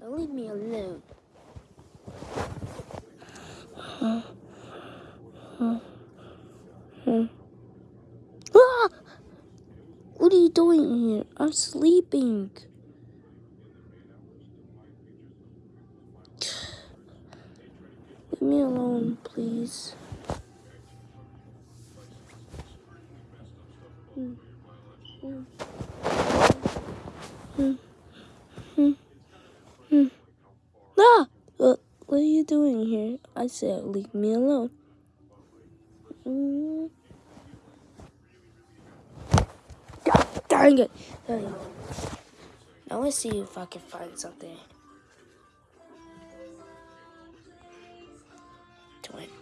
Now leave me alone. Huh? Huh? Huh? Ah! What are you doing here? I'm sleeping. Leave me alone, please. Hmm. Hmm. Hmm. Hmm. Ah! What, what are you doing here? I said leave me alone. Mm. Dang it! There. Now let's see if I can find something. To win.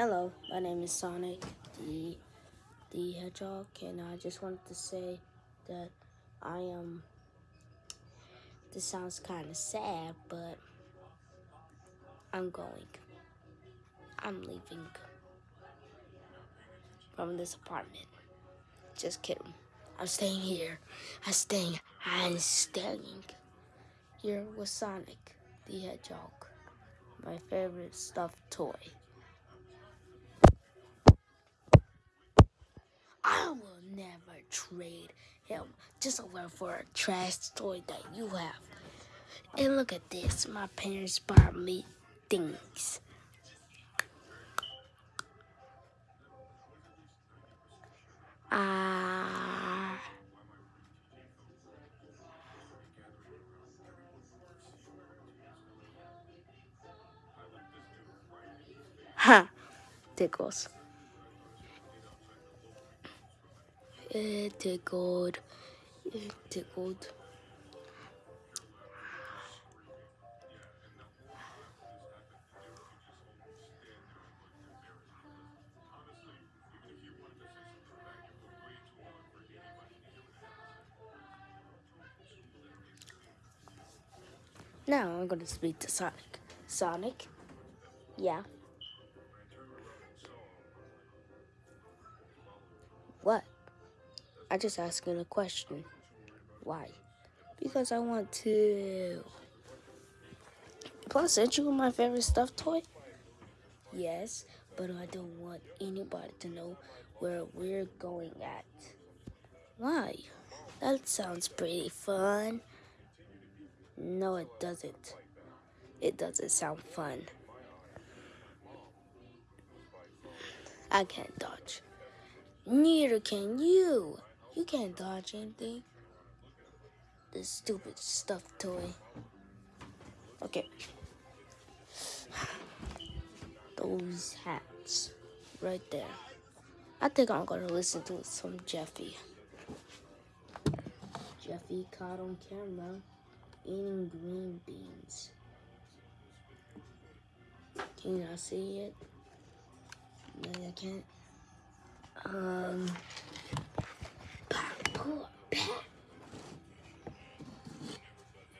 Hello, my name is Sonic the the Hedgehog, and I just wanted to say that I am. This sounds kind of sad, but I'm going. I'm leaving from this apartment. Just kidding. I'm staying here. I'm staying. I'm staying here with Sonic the Hedgehog, my favorite stuffed toy. Trade him just over for a trash toy that you have. And look at this. My parents bought me things. Ah. Ha! Tickles. It tickled. It tickled. Now I'm gonna speak to Sonic. Sonic? Yeah. What? I just asking a question. Why? Because I want to. Plus, aren't you my favorite stuffed toy? Yes, but I don't want anybody to know where we're going at. Why? That sounds pretty fun. No, it doesn't. It doesn't sound fun. I can't dodge. Neither can you. You can't dodge anything. This stupid stuffed toy. Okay. Those hats. Right there. I think I'm gonna listen to some Jeffy. Jeffy caught on camera eating green beans. Can I see it? No, I can't. Um.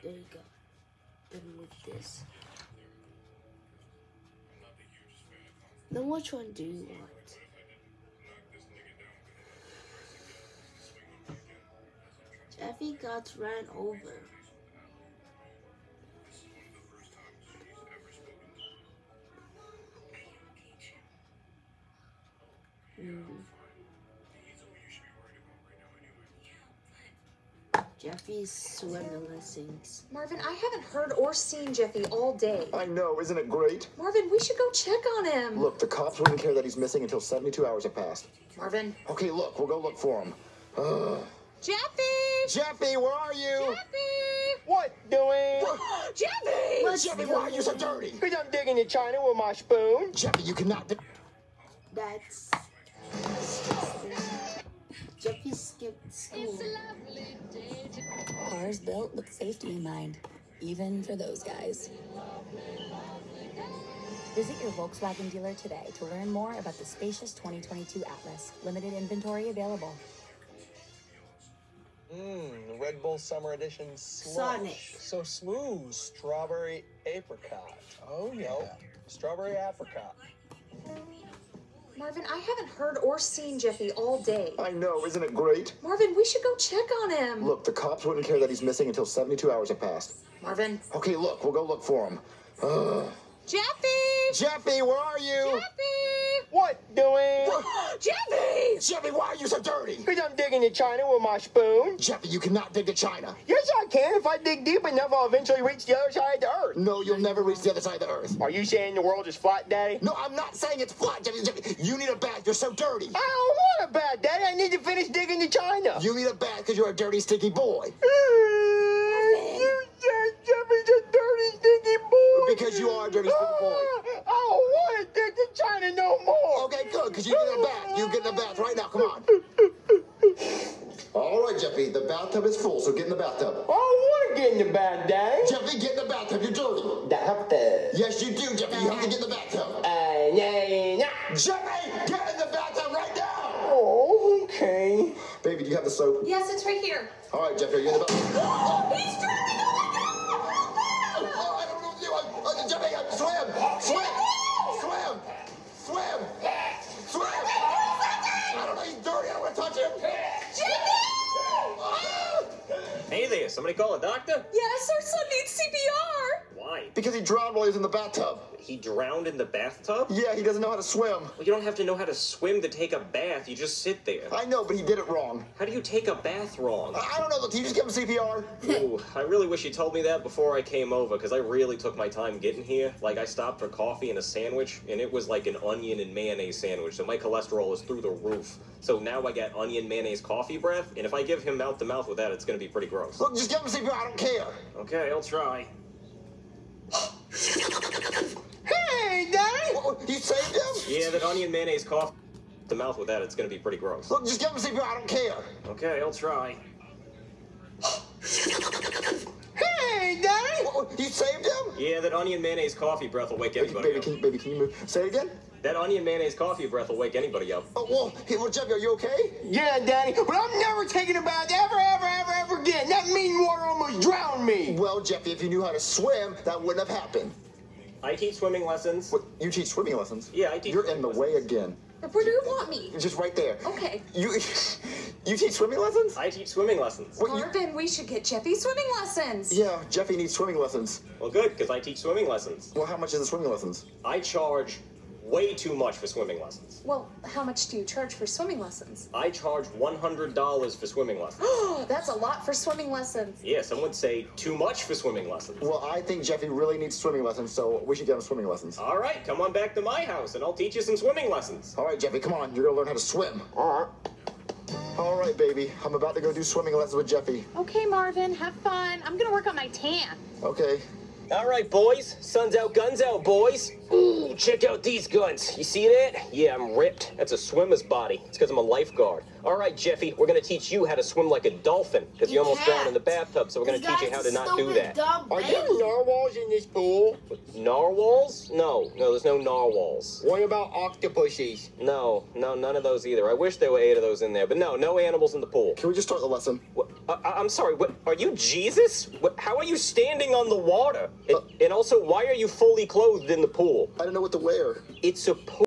There you go. Then with this. Then which one do you want? Jeffy got ran over. Jeffy's swimming lessons. Marvin, I haven't heard or seen Jeffy all day. I know, isn't it great? Marvin, we should go check on him. Look, the cops wouldn't care that he's missing until 72 hours have passed. Marvin. Okay, look, we'll go look for him. Ugh. Jeffy! Jeffy, where are you? Jeffy! What doing? Jeffy! Let's Jeffy, why are you so dirty? Because I'm digging in China with my spoon. Jeffy, you cannot. do- That's disgusting. Jeffy skipped school. Cars built with safety in mind, even for those guys. Visit your Volkswagen dealer today to learn more about the spacious 2022 Atlas. Limited inventory available. Mmm, Red Bull Summer Edition slush. Sonic. So smooth. Strawberry apricot. Oh, yeah. Strawberry apricot. Marvin, I haven't heard or seen Jeffy all day. I know, isn't it great? Marvin, we should go check on him. Look, the cops wouldn't care that he's missing until 72 hours have passed. Marvin. Okay, look, we'll go look for him. Ugh. Jeffy! Jeffy, where are you? Jeffy! What doing? Jeffy! Jeffy, why are you so dirty? Because I'm digging the China with my spoon. Jeffy, you cannot dig the China. Yes, I can. If I dig deep enough, I'll eventually reach the other side of the earth. No, you'll never reach the other side of the earth. Are you saying the world is flat, Daddy? No, I'm not saying it's flat, Jeffy. Jeffy, you need a bath. You're so dirty. I don't want a bath, Daddy. I need to finish digging the China. You need a bath because you're a dirty, sticky boy. You said Jeffy's a dirty, stinky boy. Because you are a dirty, sticky boy. Ah! I don't want to dig to China no more. Okay, good, because you get in a bath. You get in a bath right now. Come on. All right, Jeffy. The bathtub is full, so get in the bathtub. I don't want to get in the bad Daddy. Jeffy, get in the bathtub. You're dirty. Bathtub. Yes, you do, Jeffy. You have to get in the bathtub. Uh, yeah, yeah. Jeffy, get in the bathtub right now. Oh, okay. Baby, do you have the soap? Yes, it's right here. All right, Jeffy, are you in the bathtub? He's drowning! Oh Oh, I don't know what to do. Uh, Jeffy, uh, swim, swim, swim, somebody call a doctor? Yes, our son needs CPR! Why? Because he drowned while he was in the bathtub. He drowned in the bathtub? Yeah, he doesn't know how to swim. Well, you don't have to know how to swim to take a bath, you just sit there. I know, but he did it wrong. How do you take a bath wrong? I I don't know. Look, you just give him CPR. Ooh, I really wish you told me that before I came over, because I really took my time getting here. Like, I stopped for coffee and a sandwich, and it was like an onion and mayonnaise sandwich, so my cholesterol is through the roof. So now I got onion mayonnaise coffee breath, and if I give him mouth to mouth with that, it's gonna be pretty gross. Look, just give him CPR. I don't care. Okay, I'll try. Hey, Daddy. Oh, you saved him? Yeah, that onion mayonnaise coffee to mouth with that, it's gonna be pretty gross. Look, just give him CPR. I don't care. Okay, I'll try. Hey, Daddy. Oh, you saved him? Yeah, that onion mayonnaise coffee breath will wake anybody Baby, up. can, baby, can you move? Say it again. That onion mayonnaise coffee breath will wake anybody up. Oh, well, hey, well, Jeffy, are you okay? Yeah, Daddy, but I'm never taking a bath ever, ever, ever, ever again. That mean water almost drowned me. Well, Jeffy, if you knew how to swim, that wouldn't have happened. I teach swimming lessons. What, you teach swimming lessons? Yeah, I teach You're in the swimming way again. Where do you want me? Just right there. Okay. You, you teach swimming lessons? I teach swimming lessons. What, you, Marvin, we should get Jeffy swimming lessons. yeah, Jeffy needs swimming lessons. Well, good, because I teach swimming lessons. Well, how much is the swimming lessons? I charge way too much for swimming lessons. Well, how much do you charge for swimming lessons? I charge $100 for swimming lessons. Oh, that's a lot for swimming lessons. yeah, some would say too much for swimming lessons. Well, I think Jeffy really needs swimming lessons, so we should get him swimming lessons. All right, come on back to my house and I'll teach you some swimming lessons. All right, Jeffy, come on. You're gonna learn how to swim. All right. All right, baby. I'm about to go do swimming lessons with Jeffy. Okay, Marvin, have fun. I'm gonna work on my tan. Okay. All right, boys. Sun's out, guns out, boys. Ooh, check out these guns. You see that? Yeah, I'm ripped. That's a swimmer's body. It's because I'm a lifeguard. All right, Jeffy, we're gonna teach you how to swim like a dolphin because you, You almost drowned in the bathtub. So we're gonna teach you how to not do that. Are there narwhals in this pool? Narwhals? No, no, there's no narwhals. What about octopuses? No, no, none of those either. I wish there were eight of those in there, but no, no animals in the pool. Can we just start the lesson? What, I, I'm sorry. What, are you Jesus? What, how are you standing on the water? And, uh, and also, why are you fully clothed in the pool? I don't know what to wear. It's a pool.